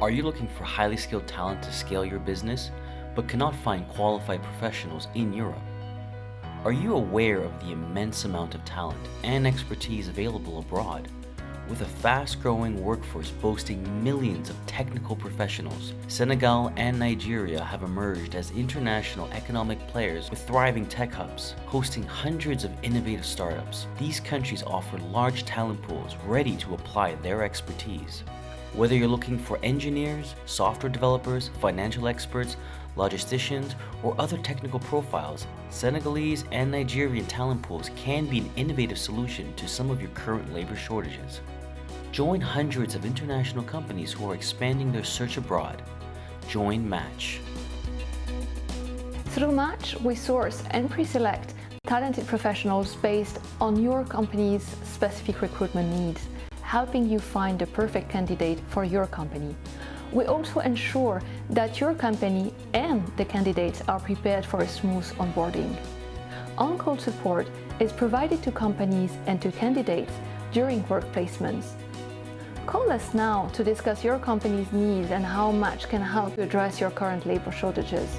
Are you looking for highly skilled talent to scale your business, but cannot find qualified professionals in Europe? Are you aware of the immense amount of talent and expertise available abroad? With a fast-growing workforce boasting millions of technical professionals, Senegal and Nigeria have emerged as international economic players with thriving tech hubs, hosting hundreds of innovative startups. These countries offer large talent pools ready to apply their expertise. Whether you're looking for engineers, software developers, financial experts, logisticians, or other technical profiles, Senegalese and Nigerian talent pools can be an innovative solution to some of your current labor shortages. Join hundreds of international companies who are expanding their search abroad. Join Match. Through Match, we source and pre-select talented professionals based on your company's specific recruitment needs, helping you find the perfect candidate for your company. We also ensure that your company and the candidates are prepared for a smooth onboarding. On-call support is provided to companies and to candidates during work placements. Call us now to discuss your company's needs and how Match can help you address your current labor shortages.